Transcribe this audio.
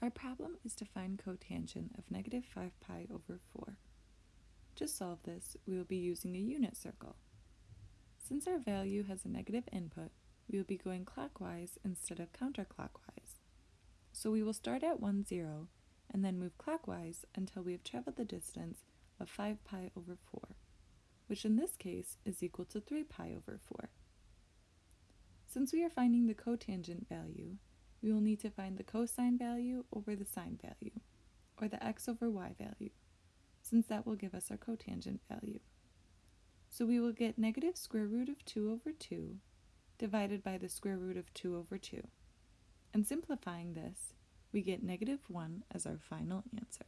Our problem is to find cotangent of negative 5 pi over 4. To solve this, we will be using a unit circle. Since our value has a negative input, we will be going clockwise instead of counterclockwise. So we will start at 1, 0, and then move clockwise until we have traveled the distance of 5 pi over 4, which in this case is equal to 3 pi over 4. Since we are finding the cotangent value, we will need to find the cosine value over the sine value, or the x over y value, since that will give us our cotangent value. So we will get negative square root of 2 over 2 divided by the square root of 2 over 2. And simplifying this, we get negative 1 as our final answer.